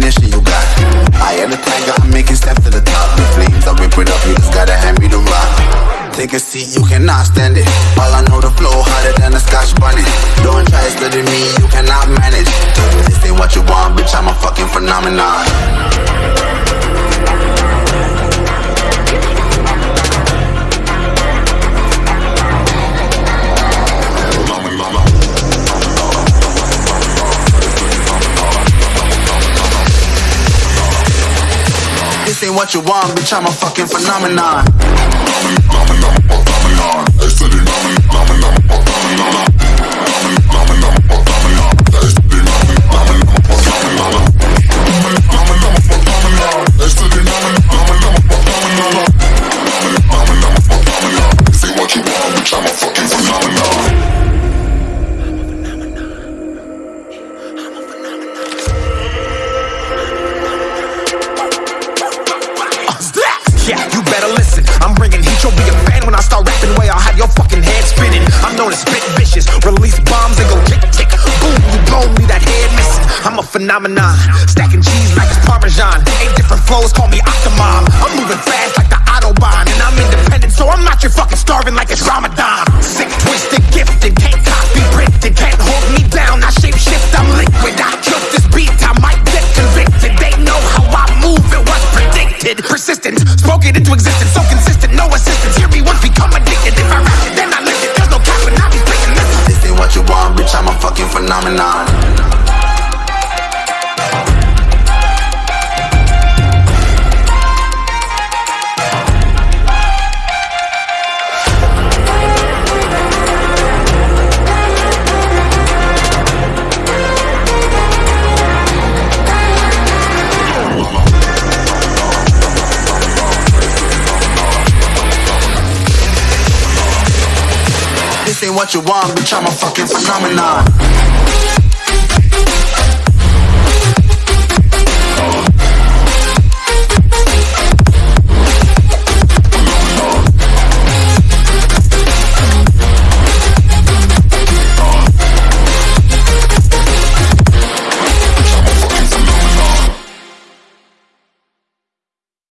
definition you got. I am the tiger, I'm making steps to the top. The flames, I rip it up, you just gotta hand me the rock. Take a seat, you cannot stand it. All I know, the flow harder than a scotch bonnet. Don't try studying me, you cannot manage. This ain't what you want, bitch, I'm a fucking phenomenon. Ain't what you want, bitch, I'm a fucking phenomenon. Yeah, phenomenon. Stacking cheese like it's Parmesan. Eight different flows, call me Octomom. I'm moving fast like the Autobahn. And I'm independent, so I'm not your fucking starving like it's Ramadan. Sick, twisted, gifted. Can't copy, printed. Can't hold me down. I shape shift, I'm liquid. I killed this beat. I might get convicted. They know how I move. It was predicted. Persistent, spoke it into existence. So consistent, no assistance. Hear me once, become addicted. If I rap it, then I it. There's no cap when I be this. This ain't what you want, bitch, I'm a fucking phenomenon. Ain't what you want, bitch, I'm a fucking phenomenon.